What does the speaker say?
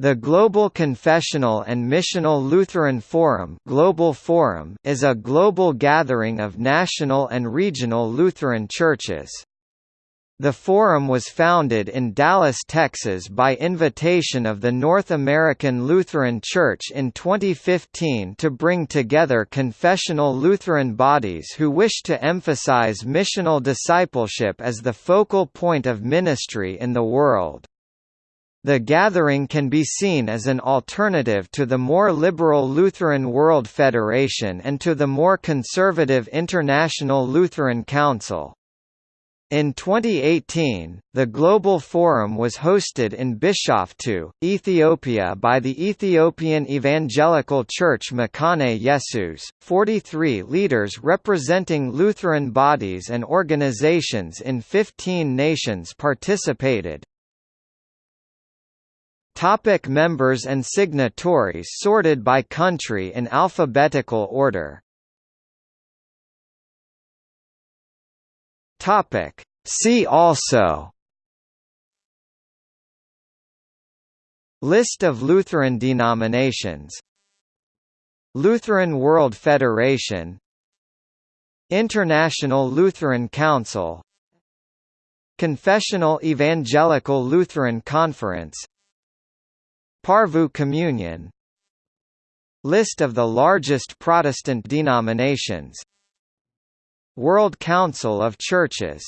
The Global Confessional and Missional Lutheran Forum, Global Forum is a global gathering of national and regional Lutheran churches. The forum was founded in Dallas, Texas by invitation of the North American Lutheran Church in 2015 to bring together confessional Lutheran bodies who wish to emphasize missional discipleship as the focal point of ministry in the world. The gathering can be seen as an alternative to the more liberal Lutheran World Federation and to the more conservative International Lutheran Council. In 2018, the Global Forum was hosted in Bishoftu, Ethiopia by the Ethiopian Evangelical Church Mekane Yesus. 43 leaders representing Lutheran bodies and organizations in 15 nations participated, Topic members and signatories sorted by country in alphabetical order. Topic. See also. List of Lutheran denominations. Lutheran World Federation. International Lutheran Council. Confessional Evangelical Lutheran Conference Porvoo Communion. List of the largest Protestant denominations. World Council of Churches